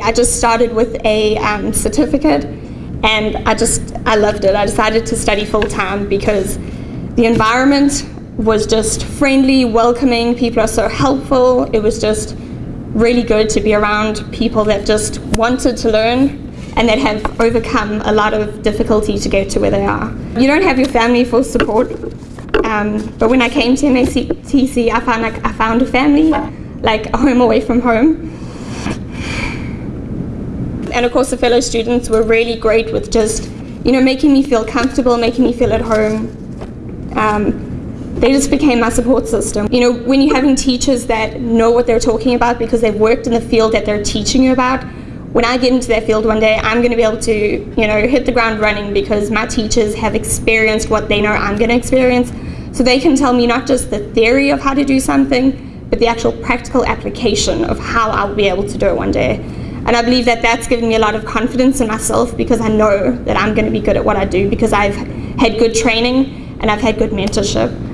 I just started with a um, certificate and I just, I loved it. I decided to study full time because the environment was just friendly, welcoming, people are so helpful. It was just really good to be around people that just wanted to learn and that have overcome a lot of difficulty to get to where they are. You don't have your family for support, um, but when I came to MATC, I found like I found a family, like a home away from home. And of course the fellow students were really great with just, you know, making me feel comfortable, making me feel at home. Um, they just became my support system. You know, when you're having teachers that know what they're talking about because they've worked in the field that they're teaching you about, when I get into that field one day, I'm going to be able to, you know, hit the ground running because my teachers have experienced what they know I'm going to experience. So they can tell me not just the theory of how to do something, but the actual practical application of how I'll be able to do it one day. And I believe that that's given me a lot of confidence in myself because I know that I'm going to be good at what I do because I've had good training and I've had good mentorship.